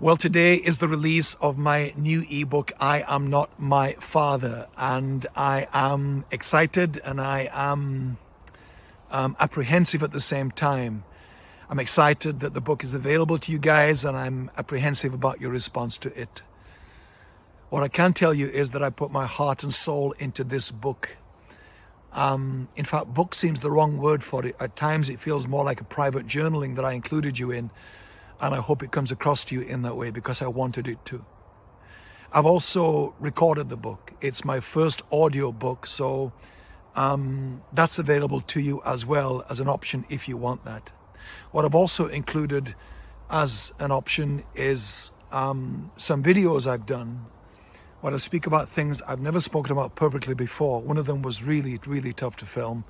Well, today is the release of my new ebook, I Am Not My Father, and I am excited and I am um, apprehensive at the same time. I'm excited that the book is available to you guys and I'm apprehensive about your response to it. What I can tell you is that I put my heart and soul into this book. Um, in fact, book seems the wrong word for it. At times it feels more like a private journaling that I included you in and I hope it comes across to you in that way because I wanted it to. I've also recorded the book. It's my first audio book, so um, that's available to you as well as an option if you want that. What I've also included as an option is um, some videos I've done where I speak about things I've never spoken about publicly before. One of them was really, really tough to film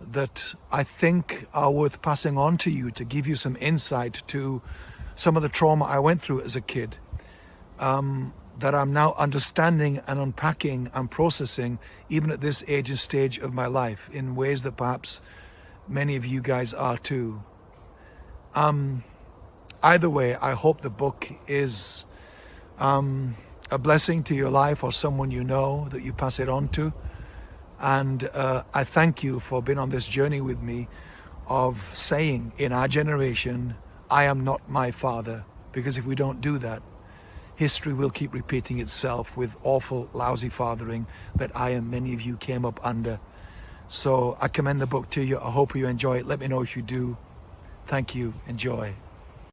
that I think are worth passing on to you to give you some insight to some of the trauma I went through as a kid um, that I'm now understanding and unpacking and processing even at this age and stage of my life in ways that perhaps many of you guys are too. Um, either way, I hope the book is um, a blessing to your life or someone you know that you pass it on to. And uh, I thank you for being on this journey with me of saying in our generation, I am not my father. Because if we don't do that, history will keep repeating itself with awful, lousy fathering that I and many of you came up under. So I commend the book to you. I hope you enjoy it. Let me know if you do. Thank you. Enjoy.